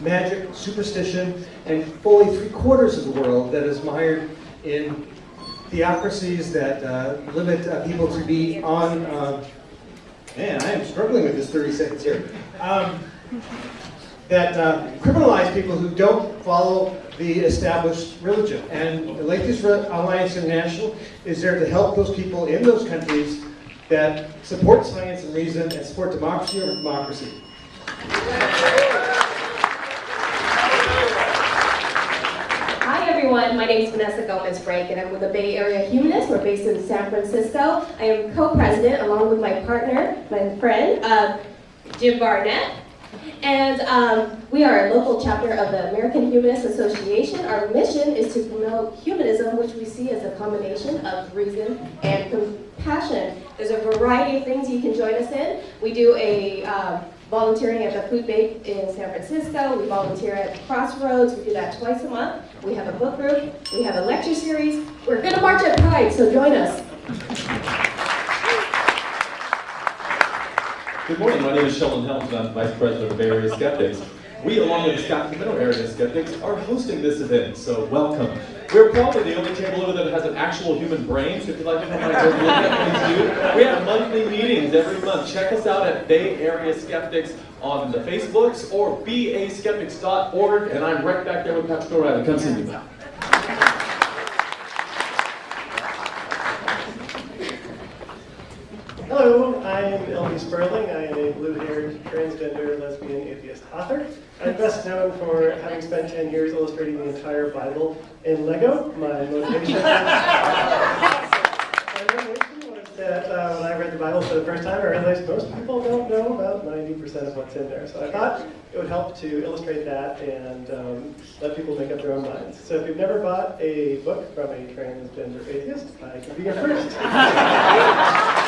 magic, superstition, and fully three quarters of the world that is mired in theocracies that uh, limit uh, people to be on. Uh, man, I am struggling with this 30 seconds here. Um, that uh, criminalize people who don't follow the established religion. And Atheist Alliance International is there to help those people in those countries that support science and reason and support democracy over democracy. Everyone, my name is Vanessa Gomez Frank and I'm with the Bay Area Humanists. We're based in San Francisco. I am co-president along with my partner, my friend, uh, Jim Barnett. And um, we are a local chapter of the American Humanist Association. Our mission is to promote humanism, which we see as a combination of reason and compassion. There's a variety of things you can join us in. We do a um, volunteering at the Food Bank in San Francisco. We volunteer at Crossroads. We do that twice a month. We have a book group. We have a lecture series. We're going to march at Pride, so join us. Good morning, my name is Sheldon Helms and I'm Vice President of Area Skeptics. We, along with the Sacramento area skeptics, are hosting this event, so welcome. We're probably the only table over there that has an actual human brain, so if you'd like to come and look at things do. We have monthly meetings every month. Check us out at Bay Area Skeptics on the Facebooks or baskeptics.org, and I'm right back there with Patrick O'Reilly. Come see me. Hello, I am Elby Sperling. I am a blue-haired, transgender, lesbian, atheist author. I'm best known for having spent 10 years illustrating the entire Bible in Lego. My motivation, was that uh, when I read the Bible for the first time, I realized most people don't know about 90% of what's in there. So I thought it would help to illustrate that and um, let people make up their own minds. So if you've never bought a book from a transgender atheist, I can be your first.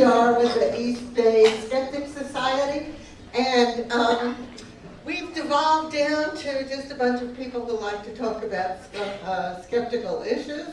Dar with the East Bay Skeptic Society, and um, we've devolved down to just a bunch of people who like to talk about uh, skeptical issues.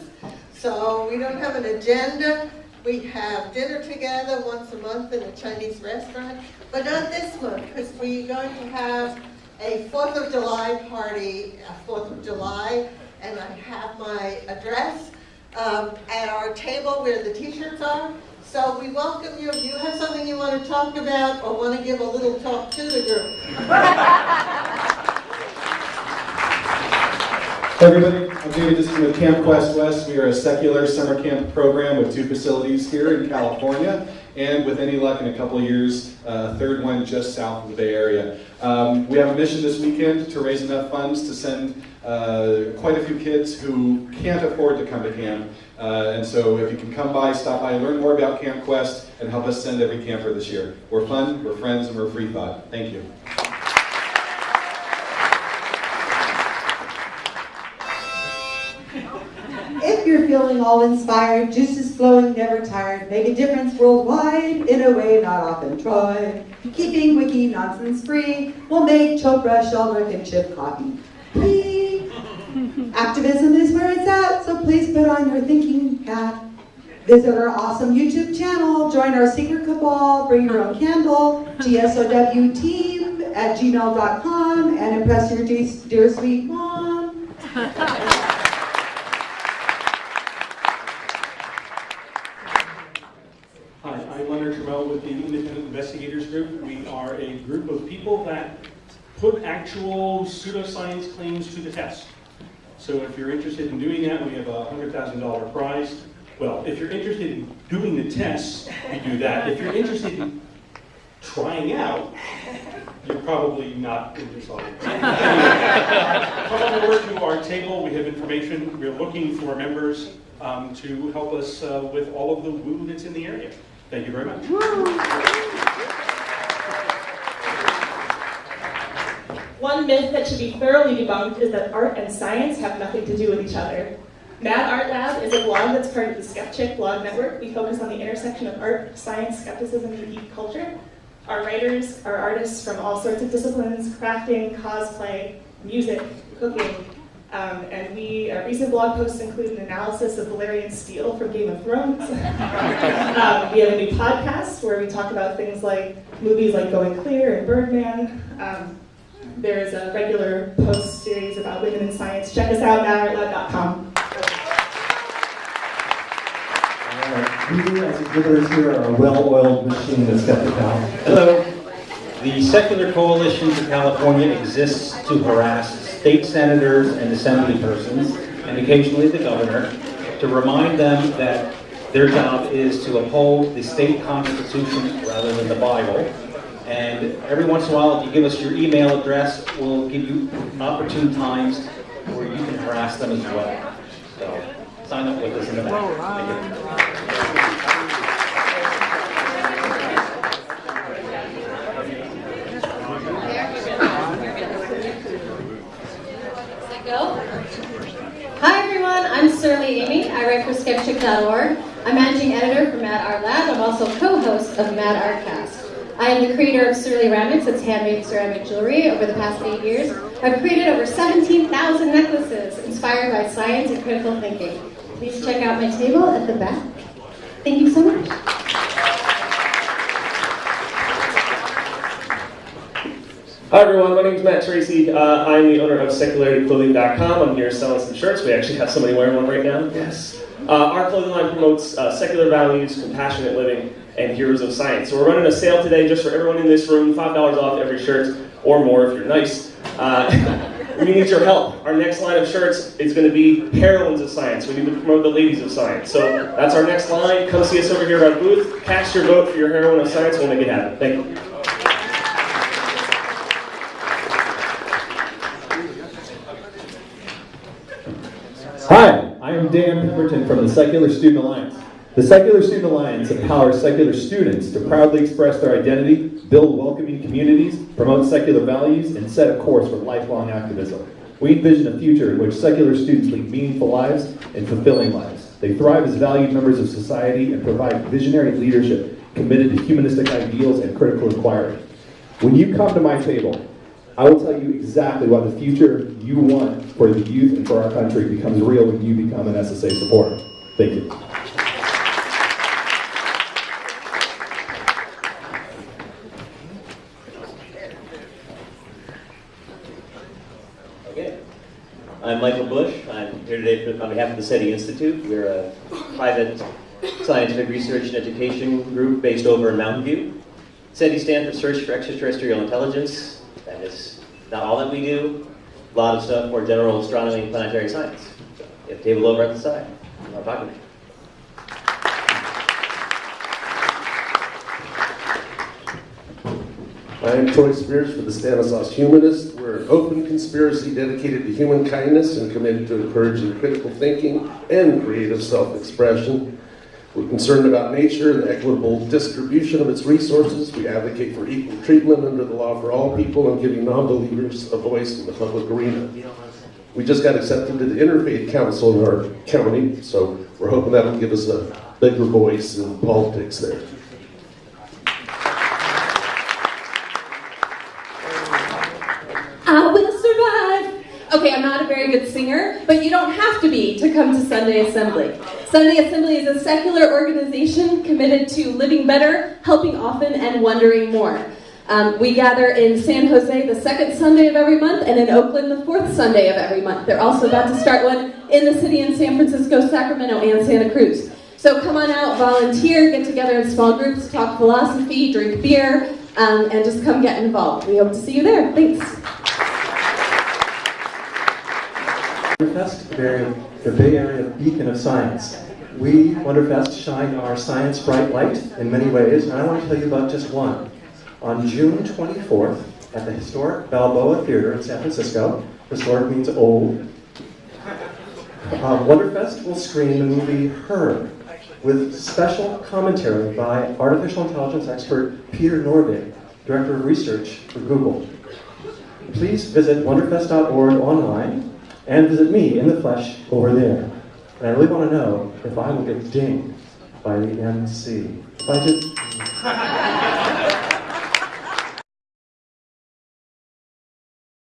So we don't have an agenda. We have dinner together once a month in a Chinese restaurant, but not this month because we're going to have a 4th of July party, a 4th of July, and I have my address um, at our table where the t-shirts are. So we welcome you. If you have something you want to talk about or want to give a little talk to the group. Everybody, I'm David Diskin with Camp Quest West. We are a secular summer camp program with two facilities here in California, and with any luck in a couple of years, a third one just south of the Bay Area. Um, we have a mission this weekend to raise enough funds to send uh, quite a few kids who can't afford to come to camp. Uh, and so if you can come by, stop by, learn more about Camp Quest, and help us send every camper this year. We're fun, we're friends, and we're free thought. Thank you. If you're feeling all inspired, juices flowing, never tired, make a difference worldwide in a way not often tried. Keeping wiki nonsense free will make Chopra, Sheldrake, and Chip cotton. Activism is where it's at, so please put on your thinking hat. Visit our awesome YouTube channel, join our secret cabal, bring your own candle, gsowteam at gmail.com, and impress your dear sweet mom. Hi, I'm Leonard Tramiel with the Independent Investigators Group. We are a group of people that put actual pseudoscience claims to the test. So if you're interested in doing that, we have a $100,000 prize. Well, if you're interested in doing the tests, you do that. If you're interested in trying out, you're probably not in this audience. Come on over to our table. We have information. We're looking for members um, to help us uh, with all of the woo that's in the area. Thank you very much. One myth that should be thoroughly debunked is that art and science have nothing to do with each other. Mad Art Lab is a blog that's part of the Skeptic blog network. We focus on the intersection of art, science, skepticism, and geek culture. Our writers are artists from all sorts of disciplines, crafting, cosplay, music, cooking, Um, and we, our recent blog posts include an analysis of Valyrian steel from Game of Thrones. um, we have a new podcast where we talk about things like movies like Going Clear and Birdman. Um, there's a regular post series about women in science. Check us out, madartlab.com. Uh, we as exhibitors here are a well-oiled machine that's got the balance. Hello. The Secular Coalition for California exists to harass state senators and assembly persons, and occasionally the governor, to remind them that their job is to uphold the state constitution rather than the Bible. And every once in a while, if you give us your email address, we'll give you opportune times where you can harass them as well. So sign up with us in the back. Oh, Thank you. Go. Hi everyone, I'm Surly Amy. I write for Skepchick.org. I'm managing editor for Mad Art Lab. I'm also co-host of Mad Artcast. I am the creator of Surly Ceramics. It's handmade ceramic jewelry. Over the past eight years, I've created over 17,000 necklaces inspired by science and critical thinking. Please check out my table at the back. Thank you so much. Hi everyone, my name is Matt Tracy. Uh, I'm the owner of SecularityClothing.com. I'm here selling some shirts. We actually have somebody wearing one right now. Yes. Uh, our clothing line promotes uh, secular values, compassionate living, and heroes of science. So we're running a sale today just for everyone in this room, $5 off every shirt, or more if you're nice. Uh, we need your help. Our next line of shirts is going to be heroines of science. We need to promote the ladies of science. So that's our next line. Come see us over here at our booth. Cast your vote for your heroine of science. We'll make it happen. Thank you. Hi, I am Dan Pemberton from the Secular Student Alliance. The Secular Student Alliance empowers secular students to proudly express their identity, build welcoming communities, promote secular values, and set a course for lifelong activism. We envision a future in which secular students lead meaningful lives and fulfilling lives. They thrive as valued members of society and provide visionary leadership committed to humanistic ideals and critical inquiry. When you come to my table, I will tell you exactly what the future you want for the youth and for our country becomes real when you become an SSA supporter. Thank you. I'm Michael Bush. I'm here today on behalf of the SETI Institute. We're a private scientific research and education group based over in Mountain View. SETI stands for Search for Extraterrestrial Intelligence. That is not all that we do. A lot of stuff more general astronomy and planetary science. You have a table over at the side. You want to me? I am Troy Spears for the Stanislaus Humanist. We're an open conspiracy dedicated to human kindness and committed to encouraging critical thinking and creative self-expression. We're concerned about nature and the equitable distribution of its resources. We advocate for equal treatment under the law for all people and giving non-believers a voice in the public arena. We just got accepted to the Interfaith Council in our county, so we're hoping that'll give us a bigger voice in politics there. Okay, I'm not a very good singer, but you don't have to be to come to Sunday Assembly. Sunday Assembly is a secular organization committed to living better, helping often, and wondering more. Um, we gather in San Jose the second Sunday of every month, and in Oakland the fourth Sunday of every month. They're also about to start one in the city in San Francisco, Sacramento, and Santa Cruz. So come on out, volunteer, get together in small groups, talk philosophy, drink beer, um, and just come get involved. We hope to see you there. Thanks. Wonderfest, the Bay Area beacon of science. We, Wonderfest, shine our science bright light in many ways, and I want to tell you about just one. On June 24th, at the historic Balboa Theater in San Francisco, historic means old, uh, Wonderfest will screen the movie Her, with special commentary by artificial intelligence expert Peter Norvig, Director of Research for Google. Please visit wonderfest.org online and visit me in the flesh over there. And I really want to know if I will get dinged by the MC. If I just...